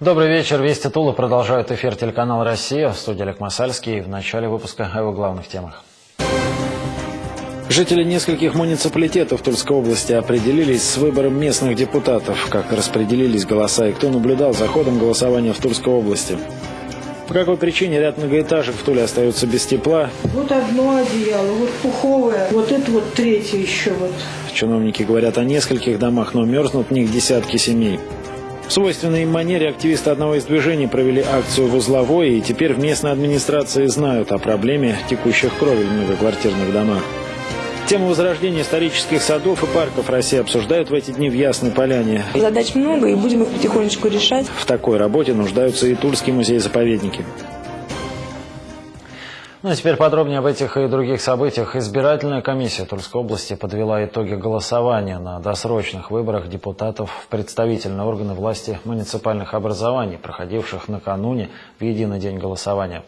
Добрый вечер. Вести Тула продолжает эфир телеканал «Россия». В студии Олег Масальский. В начале выпуска о его главных темах. Жители нескольких муниципалитетов Тульской области определились с выбором местных депутатов. Как распределились голоса и кто наблюдал за ходом голосования в Тульской области. По какой причине ряд многоэтажек в Туле остаются без тепла? Вот одно одеяло, вот пуховое, вот это вот третье еще вот. Чиновники говорят о нескольких домах, но мерзнут в них десятки семей. В свойственной им манере активисты одного из движений провели акцию в Узловой, и теперь в местной администрации знают о проблеме текущих кровель в многоквартирных домах. Тему возрождения исторических садов и парков России обсуждают в эти дни в Ясной Поляне. Задач много, и будем их потихонечку решать. В такой работе нуждаются и Тульский музей-заповедники. Ну а теперь подробнее об этих и других событиях. Избирательная комиссия Тульской области подвела итоги голосования на досрочных выборах депутатов в представительные органы власти муниципальных образований, проходивших накануне в единый день голосования.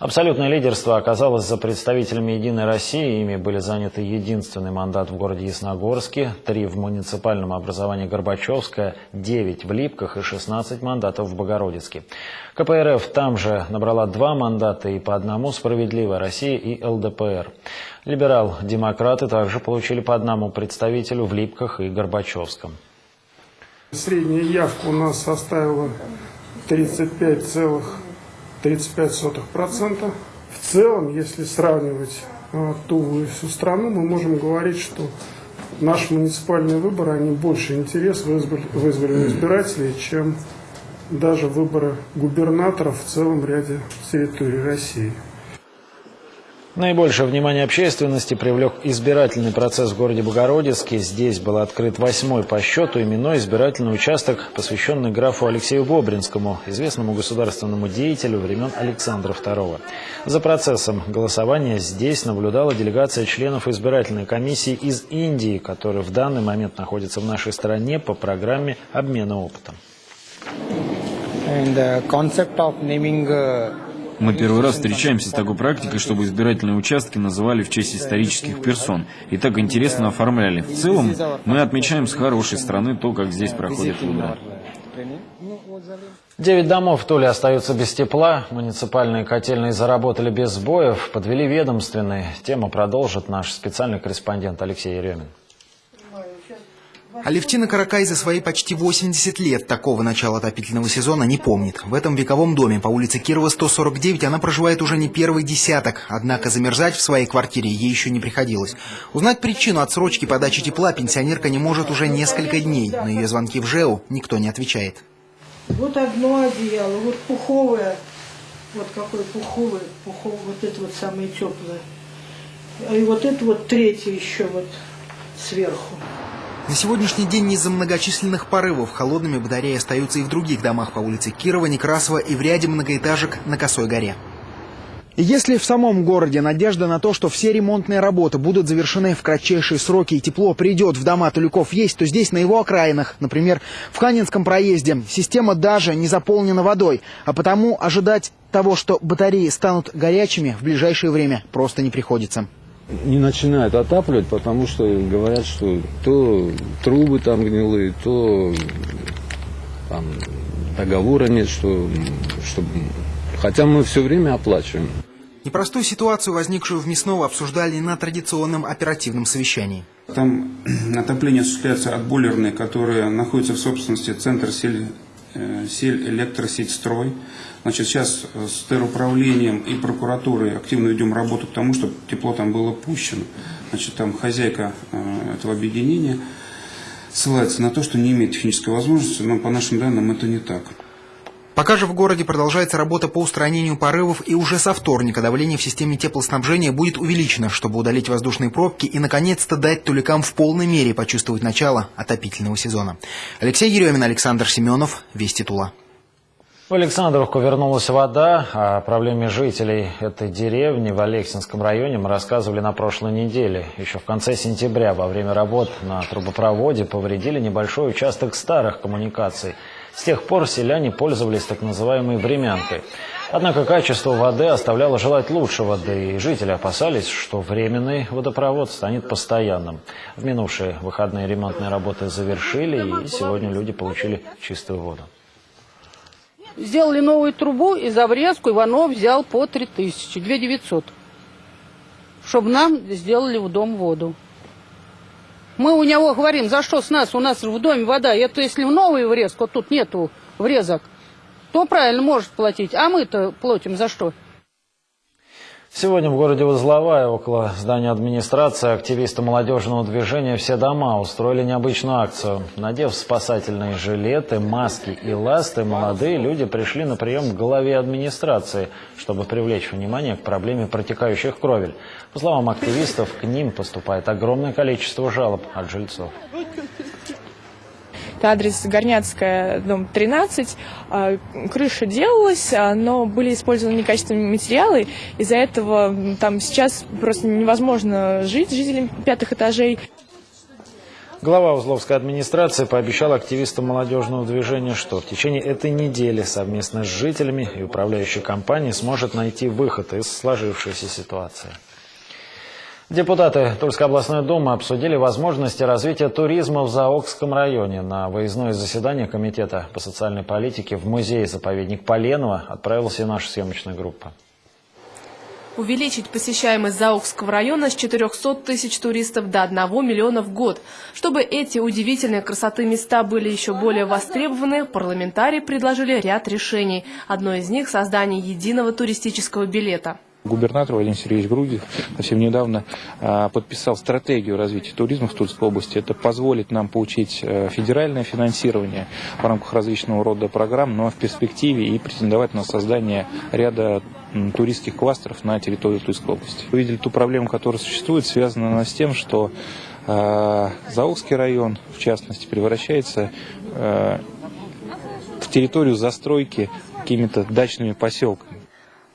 Абсолютное лидерство оказалось за представителями «Единой России». Ими были заняты единственный мандат в городе Ясногорске, три в муниципальном образовании Горбачевское, девять в Липках и 16 мандатов в Богородицке. КПРФ там же набрала два мандата и по одному «Справедливая Россия» и ЛДПР. Либерал-демократы также получили по одному представителю в Липках и Горбачевском. Средняя явка у нас составила 35 целых 35%. В целом, если сравнивать э, Туву и всю страну, мы можем говорить, что наши муниципальные выборы, они больше интерес вызвали, вызвали у избирателей, чем даже выборы губернаторов в целом ряде территорий России. Наибольшее внимание общественности привлек избирательный процесс в городе Богородицке. Здесь был открыт восьмой по счету именной избирательный участок, посвященный графу Алексею Бобринскому, известному государственному деятелю времен Александра II. За процессом голосования здесь наблюдала делегация членов избирательной комиссии из Индии, которые в данный момент находятся в нашей стране по программе обмена опытом. And uh, мы первый раз встречаемся с такой практикой, чтобы избирательные участки называли в честь исторических персон. И так интересно оформляли. В целом, мы отмечаем с хорошей стороны то, как здесь проходят выборы. Девять домов в Туле остаются без тепла. Муниципальные котельные заработали без сбоев, подвели ведомственные. Тему продолжит наш специальный корреспондент Алексей Еремин. Алевтина Каракай за свои почти 80 лет такого начала отопительного сезона не помнит. В этом вековом доме по улице Кирова 149 она проживает уже не первый десяток, однако замерзать в своей квартире ей еще не приходилось. Узнать причину отсрочки подачи тепла пенсионерка не может уже несколько дней, на ее звонки в ЖЭУ никто не отвечает. Вот одно одеяло, вот пуховое, вот какое пуховое, пуховое, вот это вот самое теплое. И вот это вот третье еще вот сверху. На сегодняшний день из-за многочисленных порывов холодными батареи остаются и в других домах по улице Кирова, Некрасова и в ряде многоэтажек на Косой горе. Если в самом городе надежда на то, что все ремонтные работы будут завершены в кратчайшие сроки и тепло придет в дома Туликов есть, то здесь на его окраинах, например, в Ханинском проезде, система даже не заполнена водой, а потому ожидать того, что батареи станут горячими в ближайшее время просто не приходится не начинают отапливать, потому что говорят, что то трубы там гнилые, то там договора нет, что, что... хотя мы все время оплачиваем. Непростую ситуацию, возникшую в Мясново, обсуждали на традиционном оперативном совещании. Там отопление осуществляется от бойлерной, которая находится в собственности Центр сель, э, сель электросеть строй. Значит, сейчас э, с теруправлением и прокуратурой активно ведем работу к тому, чтобы тепло там было пущено. Значит, там хозяйка э, этого объединения ссылается на то, что не имеет технической возможности, но по нашим данным это не так. Пока же в городе продолжается работа по устранению порывов, и уже со вторника давление в системе теплоснабжения будет увеличено, чтобы удалить воздушные пробки и, наконец-то, дать туликам в полной мере почувствовать начало отопительного сезона. Алексей Еремин, Александр Семенов, Вести Тула. В Александровку вернулась вода. О проблеме жителей этой деревни в Алексинском районе мы рассказывали на прошлой неделе. Еще в конце сентября во время работ на трубопроводе повредили небольшой участок старых коммуникаций. С тех пор селяне пользовались так называемой времянкой. Однако качество воды оставляло желать лучшего, да и жители опасались, что временный водопровод станет постоянным. В минувшие выходные ремонтные работы завершили, и сегодня люди получили чистую воду. Сделали новую трубу, и за врезку Иванов взял по 3 тысячи, 2 900. Чтобы нам сделали в дом воду. Мы у него говорим, за что с нас, у нас в доме вода. Это если в новый врезку, тут нету врезок, то правильно может платить. А мы-то платим за что? Сегодня в городе Узловая, около здания администрации, активисты молодежного движения «Все дома» устроили необычную акцию. Надев спасательные жилеты, маски и ласты, молодые люди пришли на прием к главе администрации, чтобы привлечь внимание к проблеме протекающих кровель. По словам активистов, к ним поступает огромное количество жалоб от жильцов. Это адрес Горняцкая, дом 13. А, Крыша делалась, а, но были использованы некачественные материалы. Из-за этого там сейчас просто невозможно жить жителям пятых этажей. Глава Узловской администрации пообещал активистам молодежного движения, что в течение этой недели совместно с жителями и управляющей компанией сможет найти выход из сложившейся ситуации. Депутаты Тульской областной думы обсудили возможности развития туризма в Заокском районе. На выездное заседание Комитета по социальной политике в музей-заповедник Поленово отправилась и наша съемочная группа. Увеличить посещаемость Заокского района с 400 тысяч туристов до 1 миллиона в год. Чтобы эти удивительные красоты места были еще более востребованы, парламентарии предложили ряд решений. Одно из них – создание единого туристического билета. Губернатор Владимир Сергеевич Грудев совсем недавно а, подписал стратегию развития туризма в Тульской области. Это позволит нам получить э, федеральное финансирование в рамках различного рода программ, но в перспективе и претендовать на создание ряда туристских кластеров на территории Тульской области. Вы видели ту проблему, которая существует, связана с тем, что э, Заокский район, в частности, превращается э, в территорию застройки какими-то дачными поселками.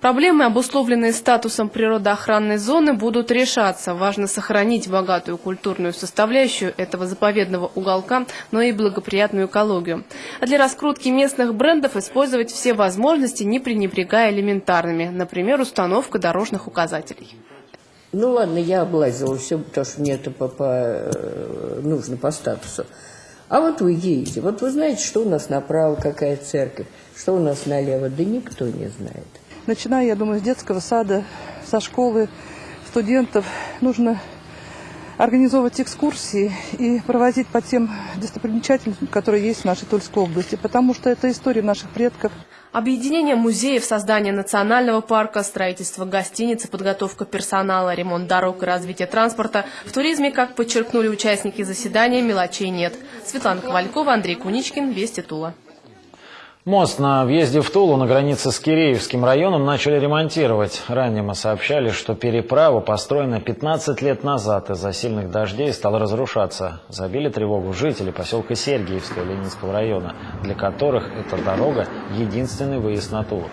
Проблемы, обусловленные статусом природоохранной зоны, будут решаться. Важно сохранить богатую культурную составляющую этого заповедного уголка, но и благоприятную экологию. А для раскрутки местных брендов использовать все возможности, не пренебрегая элементарными, например, установка дорожных указателей. Ну ладно, я облазила все, потому что мне это по, по, э, нужно по статусу. А вот вы едете, вот вы знаете, что у нас направо, какая церковь, что у нас налево, да никто не знает. Начиная, я думаю, с детского сада, со школы, студентов, нужно организовывать экскурсии и проводить по тем достопримечательностям, которые есть в нашей Тульской области, потому что это история наших предков. Объединение музеев, создание национального парка, строительство гостиниц, подготовка персонала, ремонт дорог и развитие транспорта. В туризме, как подчеркнули участники заседания, мелочей нет. Светлана Ковалькова, Андрей Куничкин, Вести Тула. Мост на въезде в Тулу на границе с Киреевским районом начали ремонтировать. Ранее мы сообщали, что переправа, построена 15 лет назад, из-за сильных дождей стала разрушаться. Забили тревогу жители поселка Сергиевского Ленинского района, для которых эта дорога – единственный выезд на Тулу.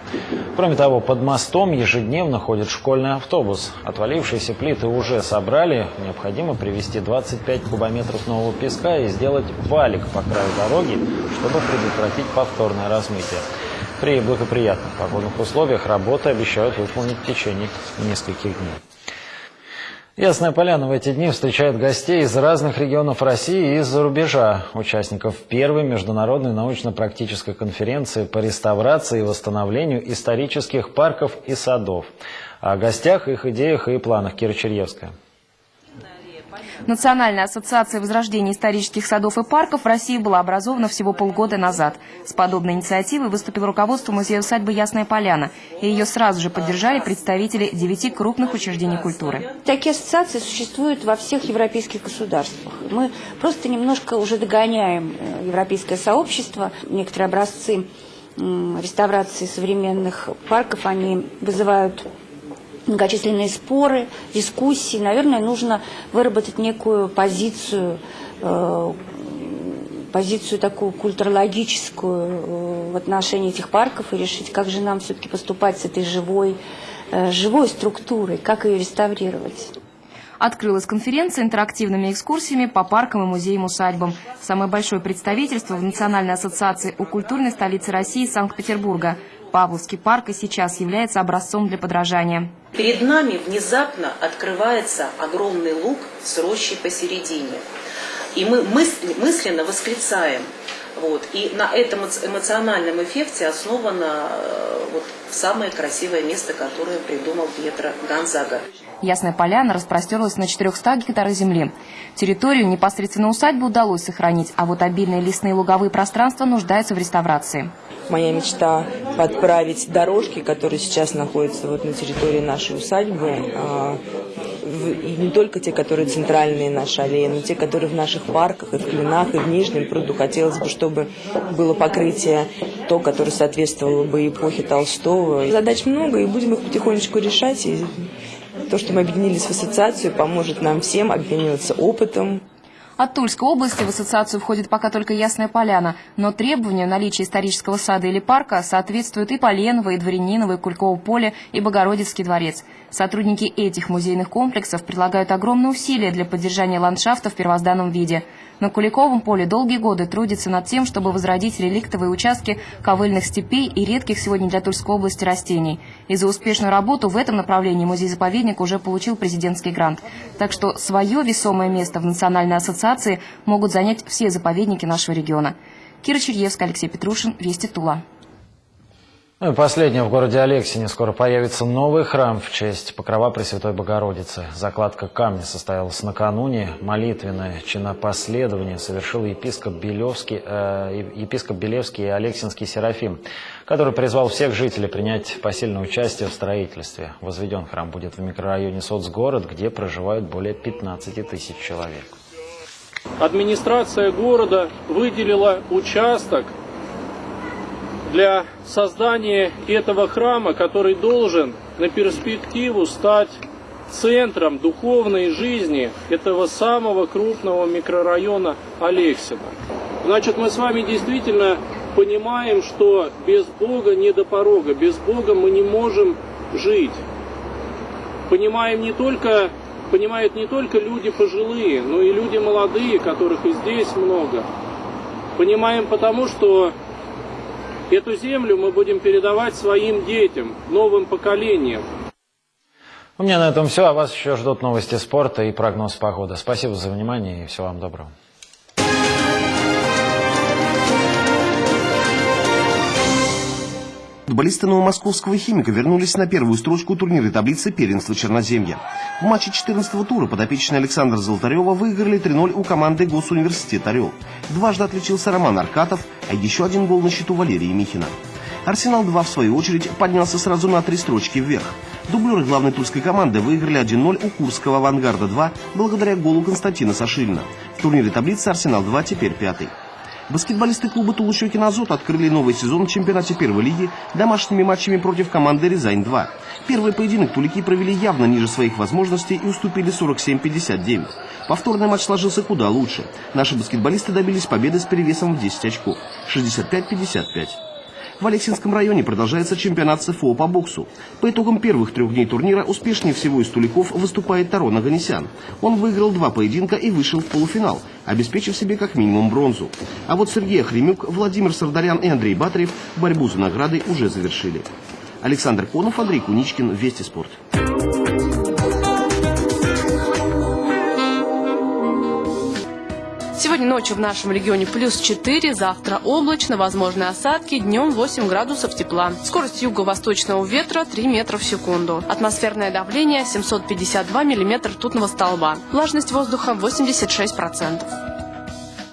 Кроме того, под мостом ежедневно ходит школьный автобус. Отвалившиеся плиты уже собрали. Необходимо привезти 25 кубометров нового песка и сделать валик по краю дороги, чтобы предотвратить повторное размытие. При благоприятных погодных условиях работы обещают выполнить в течение нескольких дней. Ясная Поляна в эти дни встречает гостей из разных регионов России и из-за рубежа, участников первой международной научно-практической конференции по реставрации и восстановлению исторических парков и садов. О гостях, их идеях и планах Кира Черьевская. Национальная ассоциация возрождения исторических садов и парков в России была образована всего полгода назад. С подобной инициативой выступил руководство музея-усадьбы «Ясная Поляна», и ее сразу же поддержали представители девяти крупных учреждений культуры. Такие ассоциации существуют во всех европейских государствах. Мы просто немножко уже догоняем э, европейское сообщество. Некоторые образцы реставрации современных парков, они вызывают многочисленные споры, дискуссии. Наверное, нужно выработать некую позицию, э, позицию такую культурологическую э, в отношении этих парков и решить, как же нам все-таки поступать с этой живой, э, живой структурой, как ее реставрировать. Открылась конференция интерактивными экскурсиями по паркам и музеям-усадьбам. Самое большое представительство в Национальной ассоциации у культурной столицы России Санкт-Петербурга. Павловский парк и сейчас является образцом для подражания. Перед нами внезапно открывается огромный луг с рощей посередине. И мы мысленно восклицаем, Вот. И на этом эмоциональном эффекте основано э, вот, самое красивое место, которое придумал Пьетро Гонзага. Ясная поляна распростерлась на 400 гектарах земли. Территорию непосредственно усадьбы удалось сохранить, а вот обильные лесные луговые пространства нуждаются в реставрации. Моя мечта подправить дорожки, которые сейчас находятся вот на территории нашей усадьбы, а, и не только те, которые центральные наши аллеи, но те, которые в наших парках, и в Клинах, и в Нижнем пруду. Хотелось бы, чтобы было покрытие то, которое соответствовало бы эпохе Толстого. Задач много, и будем их потихонечку решать. И то, что мы объединились в ассоциацию, поможет нам всем обмениваться опытом. От Тульской области в ассоциацию входит пока только Ясная Поляна, но требованию наличия исторического сада или парка соответствуют и Поленово, и Дворяниново, и Кульково поле, и Богородицкий дворец. Сотрудники этих музейных комплексов прилагают огромные усилия для поддержания ландшафта в первозданном виде – на Куликовом поле долгие годы трудится над тем, чтобы возродить реликтовые участки ковыльных степей и редких сегодня для Тульской области растений. И за успешную работу в этом направлении музей-заповедник уже получил президентский грант. Так что свое весомое место в Национальной ассоциации могут занять все заповедники нашего региона. Кира Черьевская, Алексей Петрушин, Вести Тула. Ну и последнее. В городе Алексине скоро появится новый храм в честь Покрова Пресвятой Богородицы. Закладка камня состоялась накануне. Молитвенное чинопоследование совершил епископ Белевский, э, епископ Белевский и Алексинский Серафим, который призвал всех жителей принять посильное участие в строительстве. Возведен храм будет в микрорайоне Соцгород, где проживают более 15 тысяч человек. Администрация города выделила участок для создания этого храма, который должен на перспективу стать центром духовной жизни этого самого крупного микрорайона Алексина. Значит, мы с вами действительно понимаем, что без Бога не до порога, без Бога мы не можем жить. Понимаем не только, понимают не только люди пожилые, но и люди молодые, которых и здесь много. Понимаем потому, что Эту землю мы будем передавать своим детям, новым поколениям. У меня на этом все, а вас еще ждут новости спорта и прогноз погоды. Спасибо за внимание и всего вам доброго. Футболисты новомосковского «Химика» вернулись на первую строчку турнира таблицы первенства Черноземья. В матче 14-го тура подопечные Александра Золотарева выиграли 3-0 у команды Госуниверситет «Орел». Дважды отличился Роман Аркатов, а еще один гол на счету Валерии Михина. «Арсенал-2» в свою очередь поднялся сразу на три строчки вверх. Дублеры главной тульской команды выиграли 1-0 у Курского «Авангарда-2» благодаря голу Константина Сашилина. В турнире таблицы «Арсенал-2» теперь пятый. Баскетболисты клуба Тулущекин Азот открыли новый сезон в чемпионате первой лиги домашними матчами против команды Рязань-2. Первый поединок тулики провели явно ниже своих возможностей и уступили 47-59. Повторный матч сложился куда лучше. Наши баскетболисты добились победы с перевесом в 10 очков – 65-55. В Алексинском районе продолжается чемпионат СФО по боксу. По итогам первых трех дней турнира успешнее всего из туликов выступает Тарон Аганесян. Он выиграл два поединка и вышел в полуфинал, обеспечив себе как минимум бронзу. А вот Сергей Хремюк, Владимир Сардарян и Андрей Батарев борьбу за награды уже завершили. Александр Конов, Андрей Куничкин, Вести спорт. Ночью в нашем регионе плюс 4, завтра облачно, возможны осадки, днем 8 градусов тепла. Скорость юго-восточного ветра 3 метра в секунду. Атмосферное давление 752 миллиметра ртутного столба. Влажность воздуха 86%.